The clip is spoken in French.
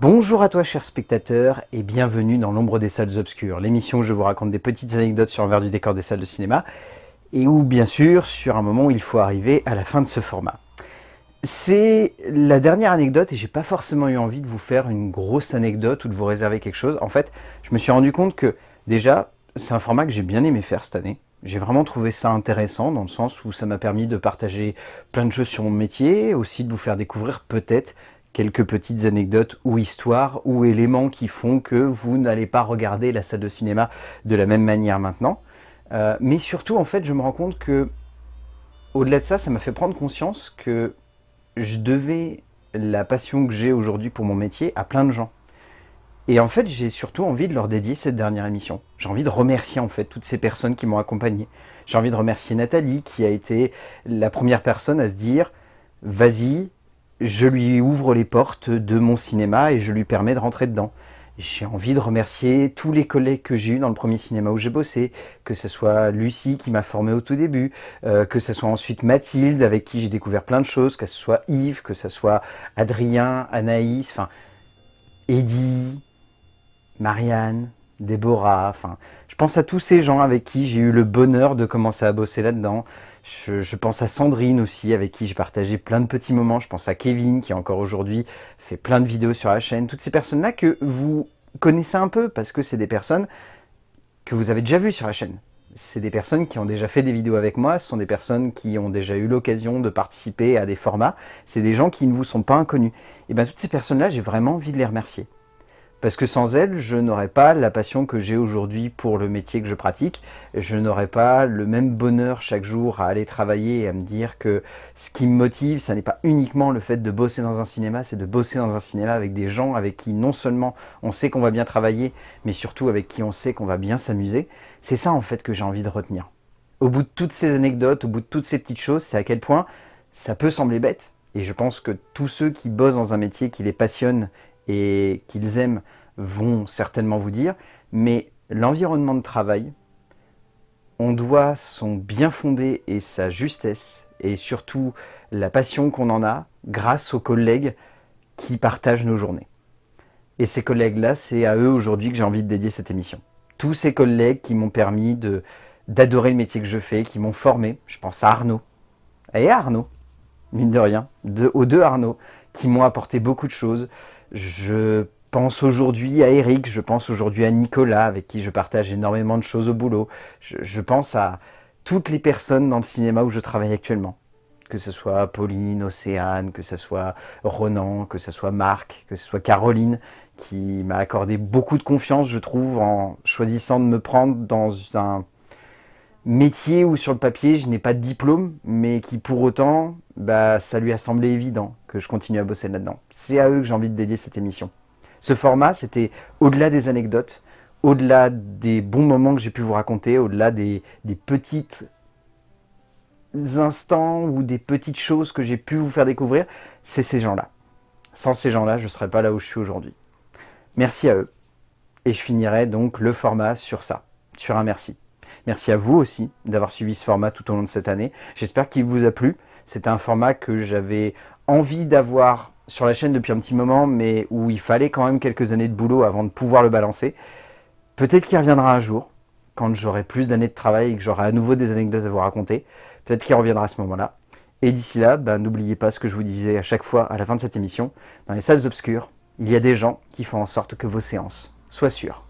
Bonjour à toi chers spectateurs et bienvenue dans l'ombre des salles obscures, l'émission où je vous raconte des petites anecdotes sur l'envers du décor des salles de cinéma et où bien sûr sur un moment où il faut arriver à la fin de ce format. C'est la dernière anecdote et j'ai pas forcément eu envie de vous faire une grosse anecdote ou de vous réserver quelque chose. En fait, je me suis rendu compte que déjà, c'est un format que j'ai bien aimé faire cette année. J'ai vraiment trouvé ça intéressant dans le sens où ça m'a permis de partager plein de choses sur mon métier, aussi de vous faire découvrir peut-être quelques petites anecdotes ou histoires ou éléments qui font que vous n'allez pas regarder la salle de cinéma de la même manière maintenant. Euh, mais surtout, en fait, je me rends compte que, au-delà de ça, ça m'a fait prendre conscience que je devais la passion que j'ai aujourd'hui pour mon métier à plein de gens. Et en fait, j'ai surtout envie de leur dédier cette dernière émission. J'ai envie de remercier en fait toutes ces personnes qui m'ont accompagné. J'ai envie de remercier Nathalie qui a été la première personne à se dire « Vas-y, je lui ouvre les portes de mon cinéma et je lui permets de rentrer dedans. J'ai envie de remercier tous les collègues que j'ai eu dans le premier cinéma où j'ai bossé, que ce soit Lucie qui m'a formé au tout début, euh, que ce soit ensuite Mathilde avec qui j'ai découvert plein de choses, que ce soit Yves, que ce soit Adrien, Anaïs, enfin Eddie, Marianne, Déborah, enfin je pense à tous ces gens avec qui j'ai eu le bonheur de commencer à bosser là-dedans. Je, pense à Sandrine aussi, avec qui j'ai partagé plein de petits moments. Je pense à Kevin, qui encore aujourd'hui fait plein de vidéos sur la chaîne. Toutes ces personnes-là que vous connaissez un peu, parce que c'est des personnes que vous avez déjà vues sur la chaîne. C'est des personnes qui ont déjà fait des vidéos avec moi, ce sont des personnes qui ont déjà eu l'occasion de participer à des formats. C'est des gens qui ne vous sont pas inconnus. Et bien toutes ces personnes-là, j'ai vraiment envie de les remercier. Parce que sans elle, je n'aurais pas la passion que j'ai aujourd'hui pour le métier que je pratique. Je n'aurais pas le même bonheur chaque jour à aller travailler et à me dire que ce qui me motive, ça n'est pas uniquement le fait de bosser dans un cinéma, c'est de bosser dans un cinéma avec des gens avec qui non seulement on sait qu'on va bien travailler, mais surtout avec qui on sait qu'on va bien s'amuser. C'est ça en fait que j'ai envie de retenir. Au bout de toutes ces anecdotes, au bout de toutes ces petites choses, c'est à quel point ça peut sembler bête, et je pense que tous ceux qui bossent dans un métier qui les passionne et qu'ils aiment vont certainement vous dire, mais l'environnement de travail, on doit son bien fondé et sa justesse, et surtout la passion qu'on en a grâce aux collègues qui partagent nos journées. Et ces collègues-là, c'est à eux aujourd'hui que j'ai envie de dédier cette émission. Tous ces collègues qui m'ont permis d'adorer le métier que je fais, qui m'ont formé. Je pense à Arnaud. Et Arnaud, mine de rien, aux deux Arnaud, qui m'ont apporté beaucoup de choses. Je pense aujourd'hui à Eric, je pense aujourd'hui à Nicolas, avec qui je partage énormément de choses au boulot. Je, pense à toutes les personnes dans le cinéma où je travaille actuellement. Que ce soit Pauline, Océane, que ce soit Ronan, que ce soit Marc, que ce soit Caroline, qui m'a accordé beaucoup de confiance, je trouve, en choisissant de me prendre dans un métier où sur le papier je n'ai pas de diplôme, mais qui pour autant, bah, ça lui a semblé évident que je continue à bosser là-dedans. C'est à eux que j'ai envie de dédier cette émission. Ce format, c'était au-delà des anecdotes, au-delà des bons moments que j'ai pu vous raconter, au-delà des, des petites instants ou des petites choses que j'ai pu vous faire découvrir, c'est ces gens-là. Sans ces gens-là, je ne serais pas là où je suis aujourd'hui. Merci à eux. Et je finirai donc le format sur ça, sur un merci. Merci à vous aussi d'avoir suivi ce format tout au long de cette année. J'espère qu'il vous a plu. C'est un format que j'avais envie d'avoir sur la chaîne depuis un petit moment, mais où il fallait quand même quelques années de boulot avant de pouvoir le balancer. Peut-être qu'il reviendra un jour, quand j'aurai plus d'années de travail et que j'aurai à nouveau des anecdotes à vous raconter. Peut-être qu'il reviendra à ce moment-là. Et d'ici là, ben, n'oubliez pas ce que je vous disais à chaque fois à la fin de cette émission. Dans les salles obscures, il y a des gens qui font en sorte que vos séances soient sûres.